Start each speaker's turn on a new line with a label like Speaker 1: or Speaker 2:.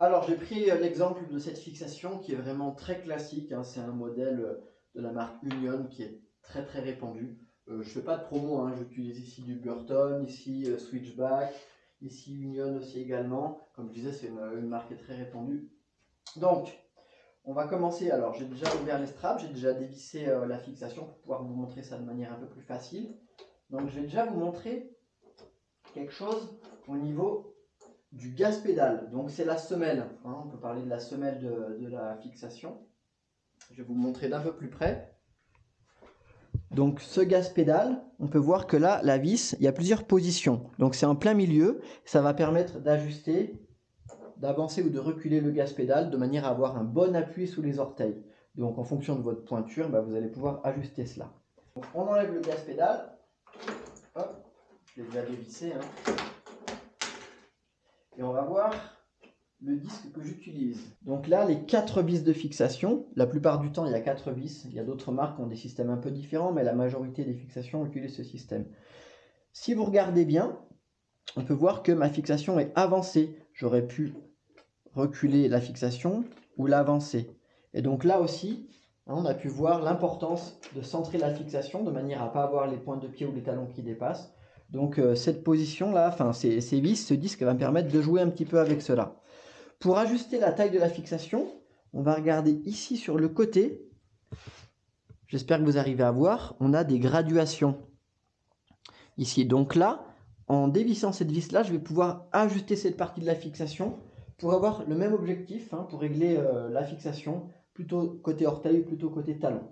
Speaker 1: Alors j'ai pris l'exemple de cette fixation qui est vraiment très classique. hein. C'est un modèle euh, de la marque Union qui est très très répandu. Euh, je fais pas de promo, hein. j'utilise ici du Burton, ici euh, Switchback, ici Union aussi également. Comme je disais, c'est une, une marque très répandue. Donc, on va commencer. Alors, j'ai déjà ouvert les straps, j'ai déjà dévissé la fixation pour pouvoir vous montrer ça de manière un peu plus facile. Donc, je vais déjà vous montrer quelque chose au niveau du gaz pédale. Donc, c'est la semelle. hein. on peut parler de la semelle de, de la fixation. Je vais vous montrer d'un peu plus près. Donc, ce gaz pédale, on peut voir que là, la vis, il y a plusieurs positions. Donc, c'est en plein milieu. Ça va permettre d'ajuster d'avancer ou de reculer le gaz pédale de manière à avoir un bon appui sous les orteils. Donc en fonction de votre pointure, bah, vous allez pouvoir ajuster cela. On enlève le gaz pédale. Hop, je l'ai déjà dévissé. Hein. Et on va voir le disque que j'utilise. Donc là, les quatre vis de fixation. La plupart du temps, il y a quatre vis. Il y a d'autres marques qui ont des systèmes un peu différents, mais la majorité des fixations utilisent ce système. Si vous regardez bien, on peut voir que ma fixation est avancée. J'aurais pu reculer la fixation ou l'avancer. Et donc là aussi, hein, on a pu voir l'importance de centrer la fixation de manière à ne pas avoir les pointes de pied ou les talons qui dépassent. Donc euh, cette position-là, enfin ces, vis, ce disque va me permettre de jouer un petit peu avec cela. Pour ajuster la taille de la fixation, on va regarder ici sur le côté. J'espère que vous arrivez à voir, on a des graduations. Ici, donc là, en dévissant cette vis-là, je vais pouvoir ajuster cette partie de la fixation pour avoir le même objectif, hein, pour régler euh, la fixation, plutôt côté orteil plutôt côté talon.